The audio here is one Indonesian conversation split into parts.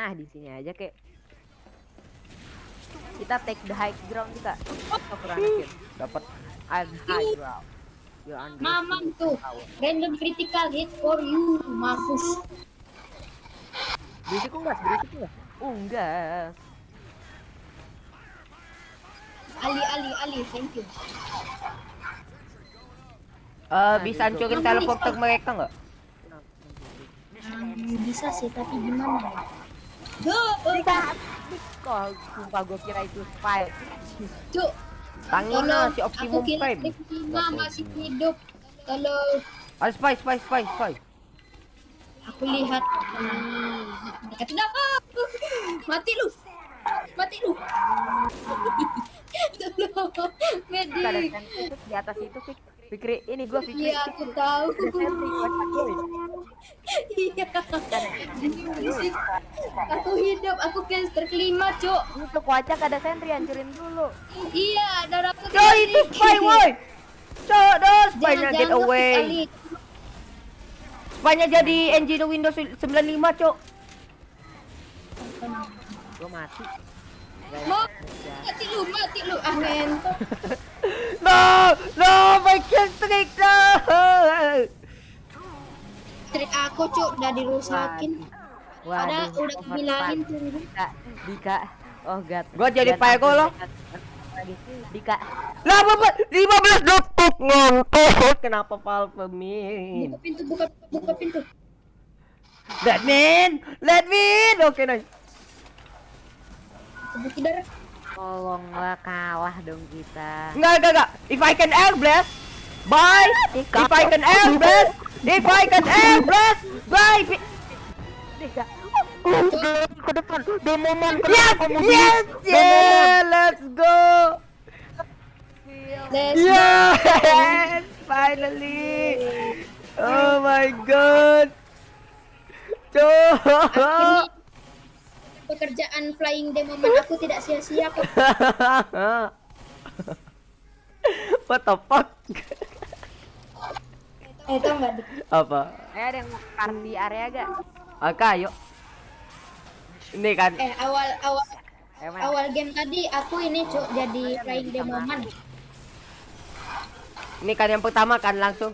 Nah, di sini aja kek. Kita take the high ground kita. Oh, kurang. Dapat. I'm high ground. Mamam tuh. Random critical hit for you. Mampus. Berisik enggak? Berisik enggak? Oh, enggak. Ali, Ali, Ali. Thank you. Eh, bisa hancurin teleporter mereka nggak? Hmm, bisa sih, tapi gimana ya? Kok sumpah gue kira itu spy. Cuk. Tangin Tolong, si aku Optimum Prime. Lima masih hidup. Kalau Ah, spy, spy, spy, spy. aku lihat hmm, tidak ah, mati lu. Mati lu. Tolong, medik. di atas itu Fik. Fikri, ini gue Fikri. Iya, aku tahu. Iya. Aku hidup, aku caster kelima, Cuk. Itu kocak ada sentry hancurin dulu. Iya, dan aku Coy, itu spy, woi. Coy, dah spy-nya get away. Spy-nya jadi engine Windows 95, cok. Gue mati. Mau mati lu, mati lu. Ah. No, no, my kill streak, no. Trik aku, Cuk, udah dirusakin. Padahal Waduh, udah bilangin tuh. Dika, Dika. Oh god. Gua jadi loh. Lagi. Dika. Lah, bapak, 15 detik ngontot. Kenapa Valve min? Buka pintu, buka, buka pintu. Let me in, let me in. Oke, nice. Darah. Tolonglah kalah dong kita. Enggak, enggak, enggak. If I can air blast, bye. If I can air blast, if I can air blast, bye. Dika. ke depan demoman yes yes yeah let's go Let's yes finally oh my god Cok. Pekerjaan flying demoman aku tidak sia-sia kok. what the fuck Eh, tau nggak? Dik? apa Eh ada yang mau kar di area gak? Oke ayo ini kan Eh, awal awal Eh, men. awal game tadi aku ini cuk jadi flying demoman. ini kan yang pertama kan langsung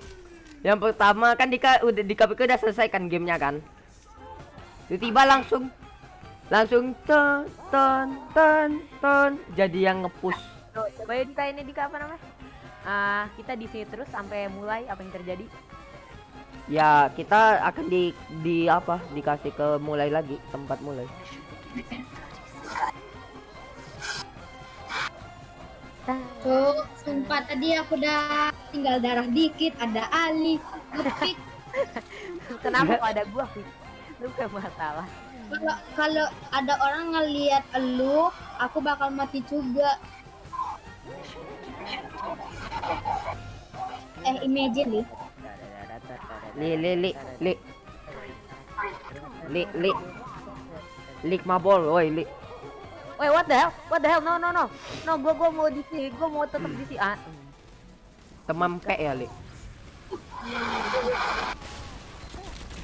yang pertama kan Dika udah Dika udah selesaikan gamenya kan tiba-tiba langsung langsung ton ton ton ton jadi yang ngepush Tuh, coba ya ini Dika apa namanya? Ah, kita di sini terus sampai mulai apa yang terjadi? ya kita akan di di apa dikasih ke mulai lagi tempat mulai Cuk, sumpah tadi aku udah tinggal darah dikit, ada Ali. Kenapa kok ada gua? Lu gak masalah. Kalau kalau ada orang ngelihat elu, aku bakal mati juga. Eh, imagine nih. li li li li li li lik mabol woi li Wait, what the hell? What the hell? No, no, no. No, gua gua mau di sini. Gua mau tetap di sini. Ah. teman pe ya li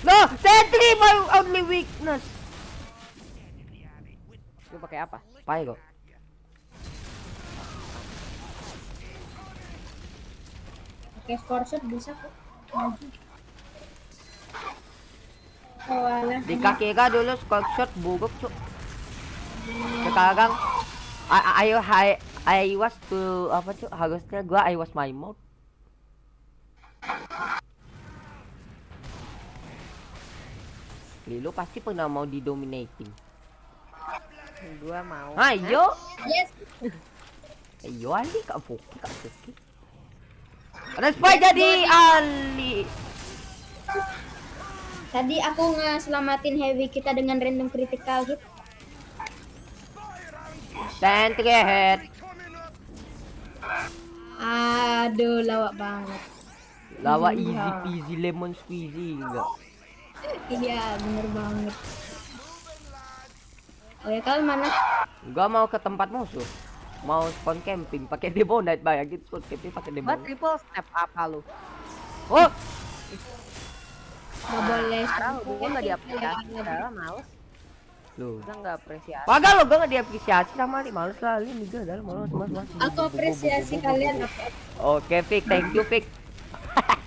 no sentry my only weakness Gua pakai apa? pai kok Oke, score shot bisa kok. Oh, di kaki ka dulu shot buruk cuk sekarang I, I, I, I was to apa cuk harusnya gua I was my mouth Lilo pasti pernah mau didominating. Gua mau. Ayo, Yes. ayo Ali kak Foki kak Foki. Ada spy jadi Ali. Tadi aku ngeselamatin heavy kita dengan random critical hit. Sentry head. Aduh, lawak banget. Lawa Iya. easy peasy lemon squeezy enggak. Iya, bener banget. Oh ya, kalian mana? Gua mau ke tempat musuh. Mau spawn camping pakai debonite bayangin spawn camping pakai Gua debonite. triple step apa lu? Oh, Gak boleh. Sekarang gua nggak diaplikasi. Udah males. Loh. Kita nggak apresiasi. Pagal lo gue gak diapresiasi sama Ali Males lah Ali Liga dalam malas mas mas Aku apresiasi kalian apa? Oke Fik thank you Fik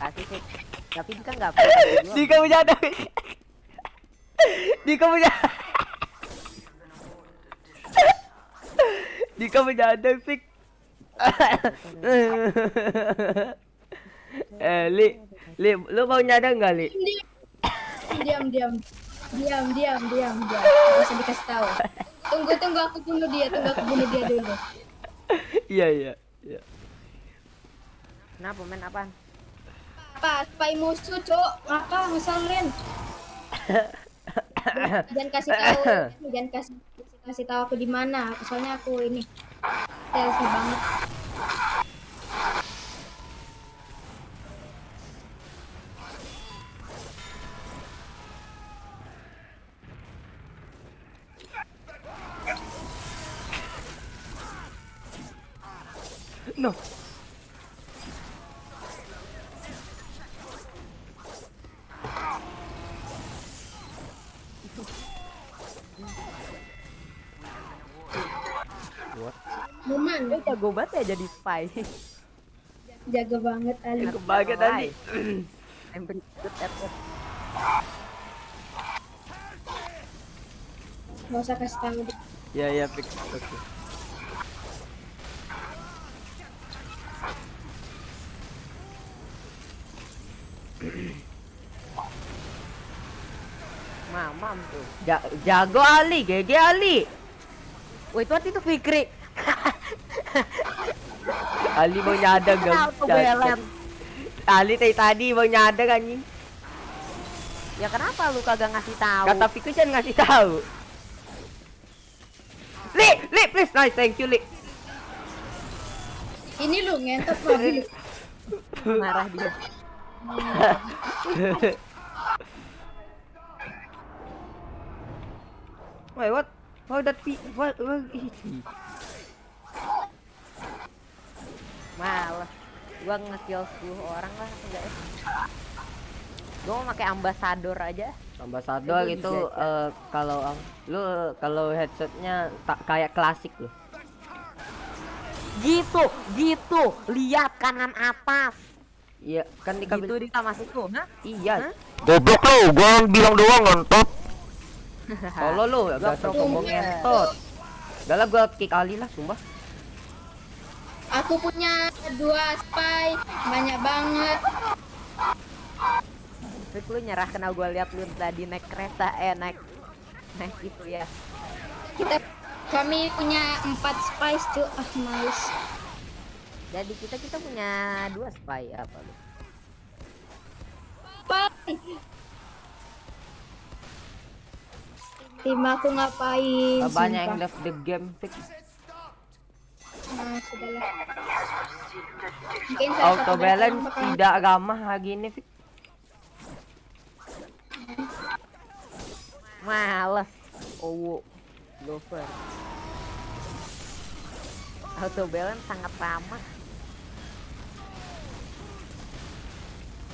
Kasih sih. Tapi kita nggak apresiasi gua. Di kamu jadi Di kamu jadi Di kamu jadi Fik Eh Li Li lu mau nyadar nggak Li Diam, diam, diam, diam, diam, diam. Gak usah dikasih tahu. Tunggu, tunggu aku bunuh dia, tunggu aku bunuh dia dulu. Iya iya iya Kenapa men apaan? Apa? Spy musuh, cok. Apa? Ngeselin. Jangan kasih tahu, jangan kasih kasih tahu aku di mana. Soalnya aku ini stealthy banget. No jago banget ya jadi spy. jaga banget Ali. Kebahagiaan tadi I'm pretty good at it. Gak usah kasih tahu. Iya iya Fik Oke Mamam tuh. Ja jago Ali, GG Ali. Wait, what itu Fikri? Ali mau nyadar gak? Ali tadi tadi mau nyadar anjing. Ya kenapa lu kagak ngasih tahu? Kata Fiku jangan ngasih tahu. Li, Li, please, nice, thank you, Li. Ini lu ngentot mobil. marah dia. Wait, what? How that be? What? What Males. Gua nge-kill 10 orang lah enggak ya? Gua mau pakai ambasador aja. Ambassador Itu itu bisa, eh, kalau lu kalau headsetnya tak kayak klasik loh. Gitu, gitu. Lihat kanan atas. Iya, kan di Gitu di masuk tuh, hah? Iya. Hah? Goblok lu, gua bilang doang ngentot. Tolol lu, Gua gak player. ngentot. Udah lah gua kick Ali lah, sumpah. Aku punya dua spy, banyak banget. Fik lu nyerah kena gua lihat lu tadi naik kereta eh naik naik itu ya. Kita kami punya empat spice tuh, ah males. Jadi kita kita punya dua spy apa lu? Spy. Tim aku ngapain? Banyak yang left the game, fix. Nah, sudahlah. Mungkin salah Auto balance bakal- tidak ramah hari ini, fix. Males. Owo. Lover. Auto balance sangat ramah.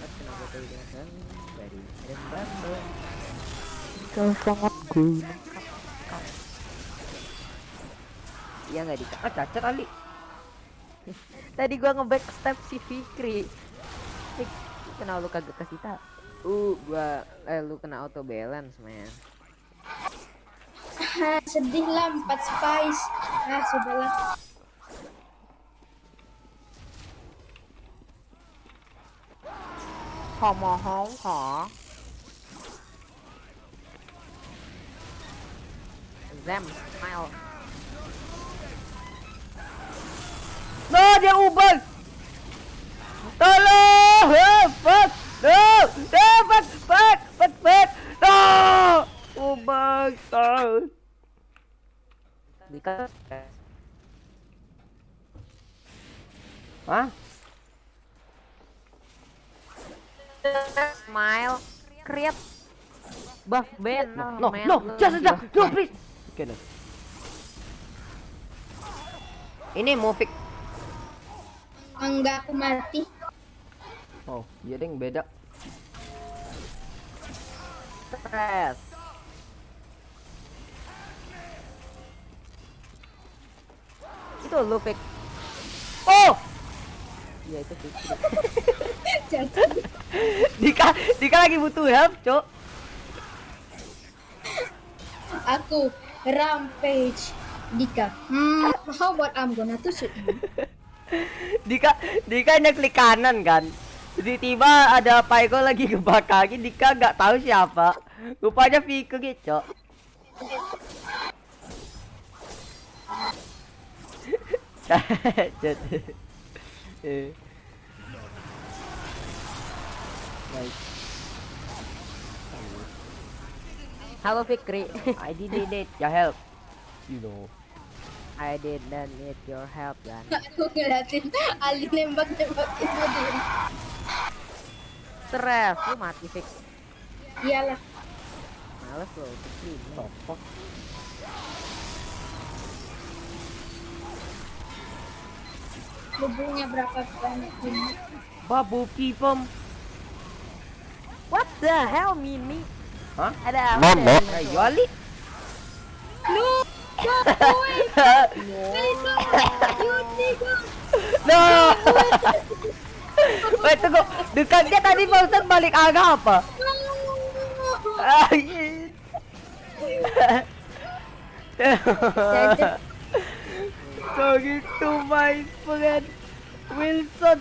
Kenapa dari Kau sangat cool Iya nggak dika? Ah, cacat Ali. Tadi gua nge-back step si Fikri. Fik, kenapa lu kagak kasih tau? Uh, gua eh lu kena auto balance, man. Ah, sedih lah empat spice. Ah, sudahlah. Homo hong ho. Zem, smile. No, dia ubah. Tolong! Ah, Fuck! No! No! Fuck! Fuck! Fuck! Fuck! No! Ubah! Tolong! Hah? Smile. Create. Buff Ben. No, man, no, lu just, no, please. Oke, dah. Ini Mufik enggak aku mati. Oh iya deng beda. Stress. Itu lu pick oh! Iya itu fake Dika Dika lagi butuh help cok. Aku rampage Dika. Hmm how about I'm gonna tusuk Dika Dika hanya klik kanan kan. Tiba-tiba ada Paiko lagi kebakarin, Dika nggak tahu siapa. Rupanya. Jatuh. Eh. Baik. Halo Fikri. I did it, your help. You know. I didn't need your help kan. Aku ngeliatin Ali nembak-nembakin lu dia. Stres, lu mati fix. Iyalah. Males lo Fikri. Topok. Bubungnya berapa banyak ini? Babu pipem. What the hell Mini? Hah? Ada apa? Mama. ya? Yoli. No. Wait, tunggu. Dekat dia tadi barusan balik agak apa? Talking to my friend Wilson.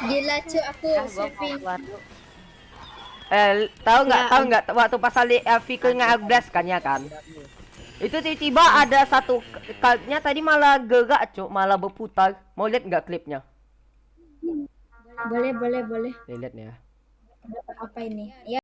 Gila cu aku Ah, Eh, tahu nggak? Ya, Tahu nggak? Waktu pas Ali Fikri nge-blast kan ya kan? Itu tiba-tiba ada satu kalnya tadi malah gerak, cuk, malah berputar. Mau lihat nggak klipnya? boleh boleh boleh Lihat nih ya. dapat apa ini ya